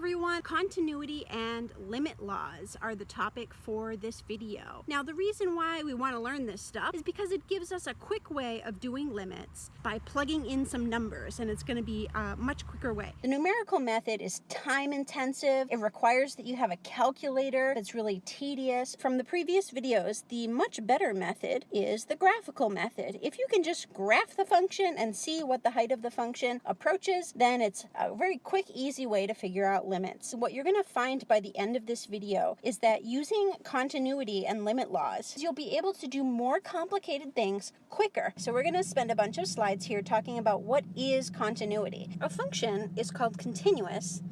everyone, continuity and limit laws are the topic for this video. Now the reason why we want to learn this stuff is because it gives us a quick way of doing limits by plugging in some numbers and it's going to be a much quicker way. The numerical method is time intensive. It requires that you have a calculator that's really tedious. From the previous videos, the much better method is the graphical method. If you can just graph the function and see what the height of the function approaches, then it's a very quick, easy way to figure out limits. What you're going to find by the end of this video is that using continuity and limit laws, you'll be able to do more complicated things quicker. So we're going to spend a bunch of slides here talking about what is continuity. A function is called continuous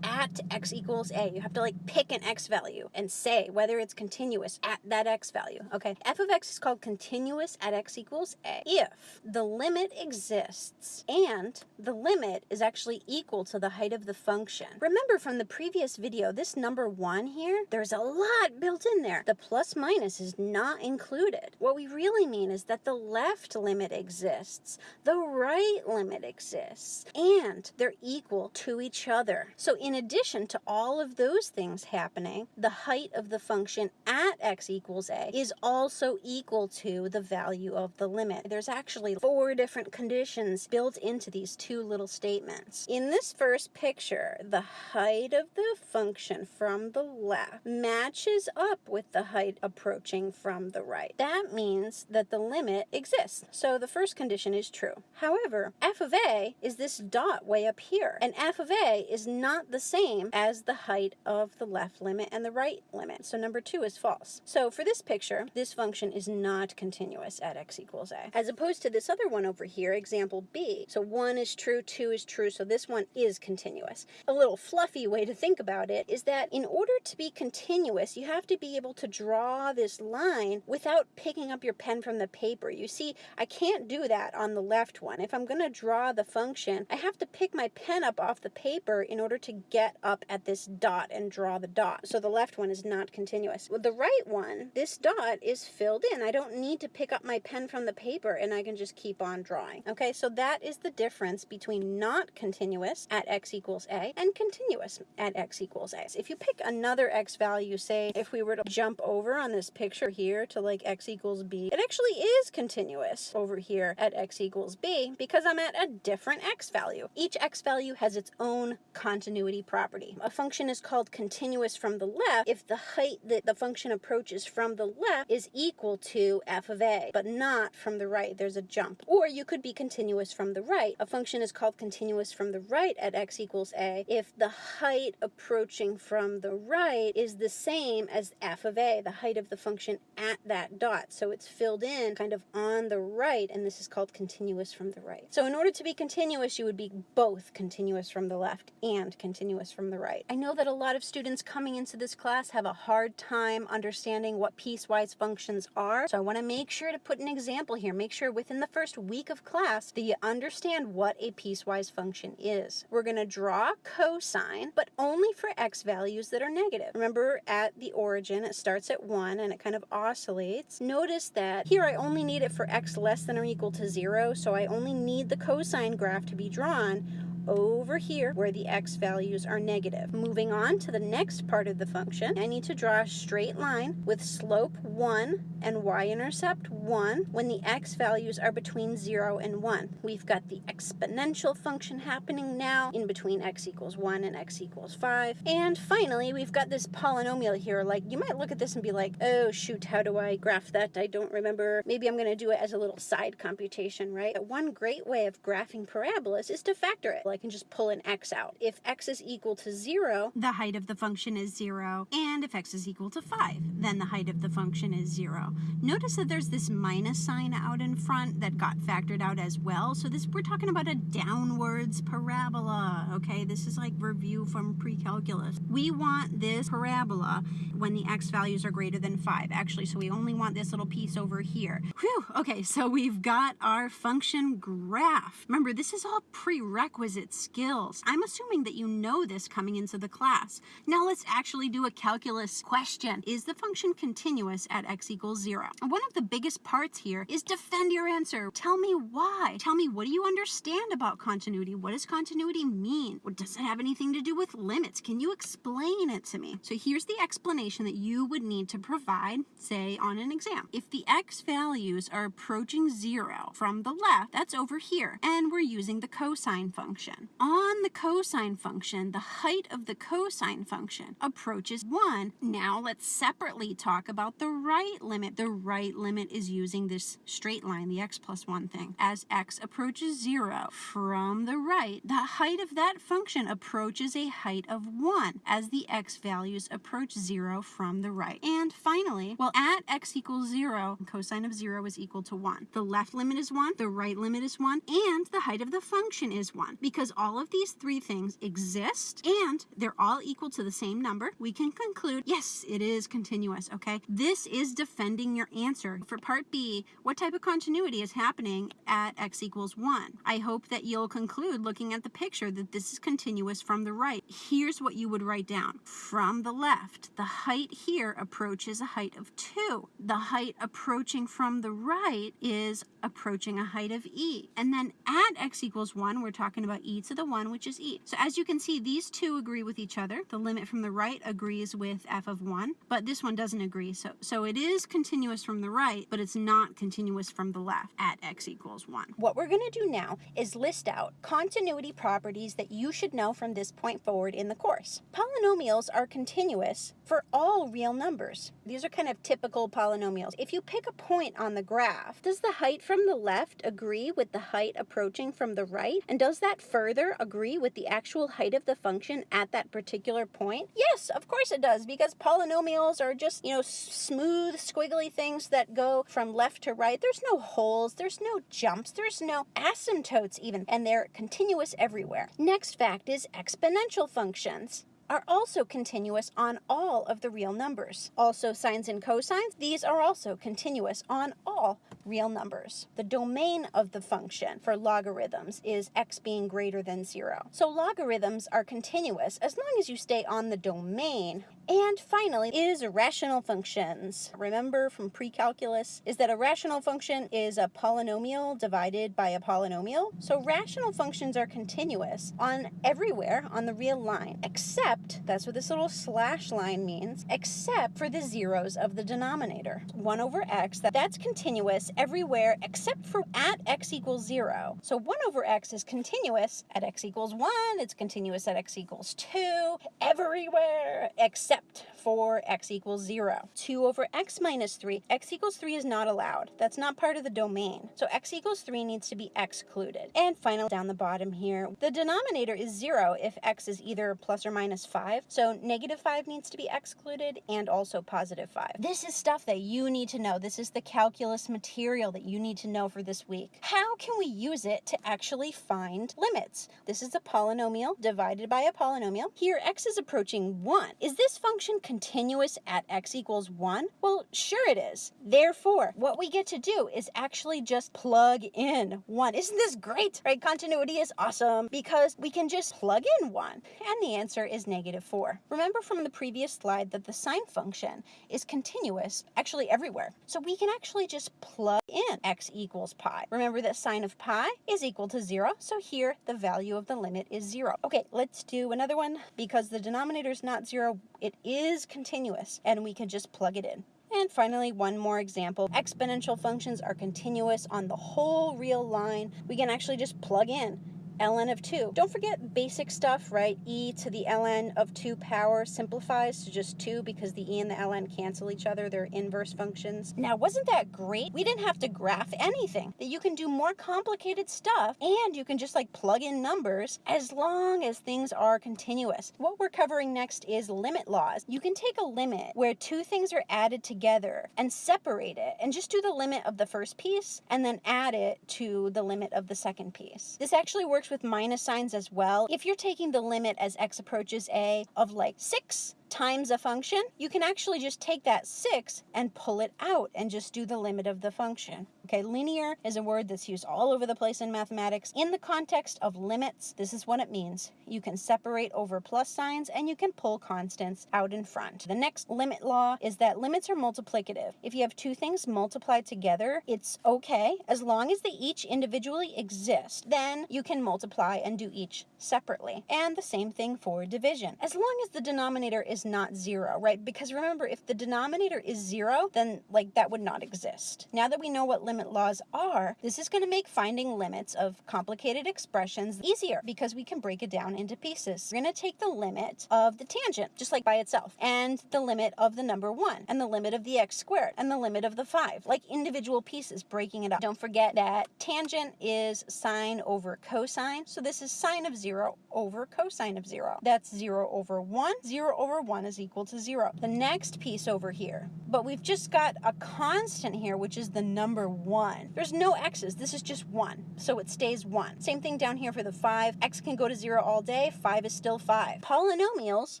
at x equals a. You have to like pick an x value and say whether it's continuous at that x value. Okay, f of x is called continuous at x equals a if the limit exists and the limit is actually equal to the height of the function. Remember from the previous video, this number one here, there's a lot built in there. The plus minus is not included. What we really mean is that the left limit exists, the right limit exists, and they're equal to each other. So in in addition to all of those things happening, the height of the function at x equals a is also equal to the value of the limit. There's actually four different conditions built into these two little statements. In this first picture, the height of the function from the left matches up with the height approaching from the right. That means that the limit exists. So the first condition is true. However, f of a is this dot way up here, and f of a is not the same as the height of the left limit and the right limit. So number two is false. So for this picture, this function is not continuous at x equals a, as opposed to this other one over here, example B. So one is true, two is true, so this one is continuous. A little fluffy way to think about it is that in order to be continuous, you have to be able to draw this line without picking up your pen from the paper. You see, I can't do that on the left one. If I'm going to draw the function, I have to pick my pen up off the paper in order to get up at this dot and draw the dot. So the left one is not continuous. With the right one, this dot is filled in. I don't need to pick up my pen from the paper and I can just keep on drawing. Okay, so that is the difference between not continuous at x equals a and continuous at x equals a. If you pick another x value, say if we were to jump over on this picture here to like x equals b, it actually is continuous over here at x equals b because I'm at a different x value. Each x value has its own continuity property. A function is called continuous from the left if the height that the function approaches from the left is equal to f of a, but not from the right. There's a jump. Or you could be continuous from the right. A function is called continuous from the right at x equals a if the height approaching from the right is the same as f of a, the height of the function at that dot. So it's filled in kind of on the right, and this is called continuous from the right. So in order to be continuous, you would be both continuous from the left and continuous continuous from the right. I know that a lot of students coming into this class have a hard time understanding what piecewise functions are, so I want to make sure to put an example here. Make sure within the first week of class that you understand what a piecewise function is. We're going to draw cosine, but only for x values that are negative. Remember at the origin it starts at 1 and it kind of oscillates. Notice that here I only need it for x less than or equal to 0, so I only need the cosine graph to be drawn over here where the x values are negative. Moving on to the next part of the function, I need to draw a straight line with slope 1 and y-intercept 1 when the x values are between 0 and 1. We've got the exponential function happening now in between x equals 1 and x equals 5. And finally, we've got this polynomial here. Like, you might look at this and be like, oh, shoot, how do I graph that? I don't remember. Maybe I'm going to do it as a little side computation, right? But One great way of graphing parabolas is to factor it. Like, can just pull an x out. If x is equal to 0, the height of the function is 0. And if x is equal to 5, then the height of the function is 0. Notice that there's this minus sign out in front that got factored out as well. So this we're talking about a downwards parabola, okay? This is like review from pre-calculus. We want this parabola when the x values are greater than 5, actually. So we only want this little piece over here. Whew, okay, so we've got our function graph. Remember, this is all prerequisite skills. I'm assuming that you know this coming into the class. Now let's actually do a calculus question. Is the function continuous at x equals 0? One of the biggest parts here is defend your answer. Tell me why. Tell me what do you understand about continuity? What does continuity mean? Does it have anything to do with limits? Can you explain it to me? So here's the explanation that you would need to provide, say, on an exam. If the x values are approaching 0 from the left, that's over here, and we're using the cosine function. On the cosine function, the height of the cosine function approaches 1. Now let's separately talk about the right limit. The right limit is using this straight line, the x plus 1 thing. As x approaches 0 from the right, the height of that function approaches a height of 1 as the x values approach 0 from the right. And finally, well, at x equals 0, cosine of 0 is equal to 1. The left limit is 1, the right limit is 1, and the height of the function is 1. Because all of these three things exist and they're all equal to the same number, we can conclude, yes, it is continuous, okay? This is defending your answer. For part B, what type of continuity is happening at x equals 1? I hope that you'll conclude looking at the picture that this is continuous from the right. Here's what you would write down. From the left, the height here approaches a height of 2. The height approaching from the right is approaching a height of e. And then at x equals 1, we're talking about to the 1, which is e. So as you can see, these two agree with each other. The limit from the right agrees with f of 1, but this one doesn't agree. So, so it is continuous from the right, but it's not continuous from the left at x equals 1. What we're going to do now is list out continuity properties that you should know from this point forward in the course. Polynomials are continuous for all real numbers. These are kind of typical polynomials. If you pick a point on the graph, does the height from the left agree with the height approaching from the right? And does that further agree with the actual height of the function at that particular point? Yes, of course it does, because polynomials are just, you know, smooth, squiggly things that go from left to right. There's no holes, there's no jumps, there's no asymptotes even, and they're continuous everywhere. Next fact is exponential functions are also continuous on all of the real numbers. Also sines and cosines, these are also continuous on all real numbers. The domain of the function for logarithms is x being greater than zero. So logarithms are continuous as long as you stay on the domain. And finally is rational functions. Remember from pre-calculus is that a rational function is a polynomial divided by a polynomial. So rational functions are continuous on everywhere on the real line except that's what this little slash line means, except for the zeros of the denominator. 1 over x, that, that's continuous everywhere except for at x equals 0. So 1 over x is continuous at x equals 1, it's continuous at x equals 2, everywhere except accept for x equals 0. 2 over x minus 3, x equals 3 is not allowed. That's not part of the domain. So x equals 3 needs to be excluded. And finally, down the bottom here, the denominator is 0 if x is either plus or minus 5. So negative 5 needs to be excluded and also positive 5. This is stuff that you need to know. This is the calculus material that you need to know for this week. How can we use it to actually find limits? This is a polynomial divided by a polynomial. Here x is approaching 1. Is this function continuous at x equals 1? Well, sure it is. Therefore, what we get to do is actually just plug in 1. Isn't this great? Right? Continuity is awesome because we can just plug in 1. And the answer is negative negative 4. Remember from the previous slide that the sine function is continuous actually everywhere. So we can actually just plug in x equals pi. Remember that sine of pi is equal to 0, so here the value of the limit is 0. Okay, let's do another one. Because the denominator is not 0, it is continuous, and we can just plug it in. And finally, one more example. Exponential functions are continuous on the whole real line. We can actually just plug in ln of 2. Don't forget basic stuff, right? e to the ln of 2 power simplifies to just 2 because the e and the ln cancel each other. They're inverse functions. Now, wasn't that great? We didn't have to graph anything. That you can do more complicated stuff and you can just like plug in numbers as long as things are continuous. What we're covering next is limit laws. You can take a limit where two things are added together and separate it and just do the limit of the first piece and then add it to the limit of the second piece. This actually works with minus signs as well. If you're taking the limit as x approaches a of like 6 times a function, you can actually just take that 6 and pull it out and just do the limit of the function. Okay, linear is a word that's used all over the place in mathematics. In the context of limits, this is what it means. You can separate over plus signs and you can pull constants out in front. The next limit law is that limits are multiplicative. If you have two things multiplied together, it's okay as long as they each individually exist. Then you can multiply and do each separately. And the same thing for division. As long as the denominator is not zero, right? Because remember, if the denominator is zero, then like that would not exist. Now that we know what limit laws are, this is going to make finding limits of complicated expressions easier because we can break it down into pieces. We're going to take the limit of the tangent, just like by itself, and the limit of the number one, and the limit of the x squared, and the limit of the five, like individual pieces, breaking it up. Don't forget that tangent is sine over cosine, so this is sine of zero over cosine of zero. That's zero over one. Zero over one is equal to zero. The next piece over here, but we've just got a constant here, which is the number one. There's no x's, this is just one, so it stays one. Same thing down here for the five. x can go to zero all day, five is still five. Polynomials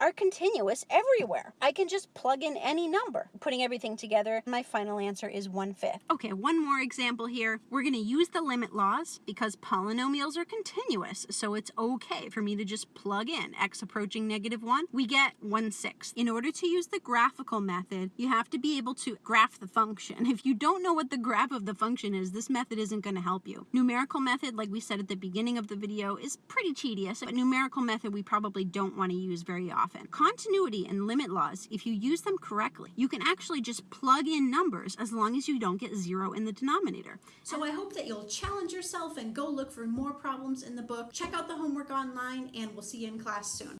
are continuous everywhere. I can just plug in any number. Putting everything together, my final answer is one fifth. Okay, one more example here. We're going to use the limit laws because polynomials are continuous, so it's okay for me to just plug in x approaching negative 1. We get 1 In order to use the graphical method, you have to be able to graph the function. If you don't know what the graph of the function is, this method isn't going to help you. Numerical method, like we said at the beginning of the video, is pretty tedious, but numerical method we probably don't want to use very often. Continuity and limit laws, if you use them correctly, you can actually just plug in numbers as long as you don't get zero in the denominator. So I hope that you'll challenge yourself and go look for more problems in the book. Check out the homework online, and we'll see you in class soon.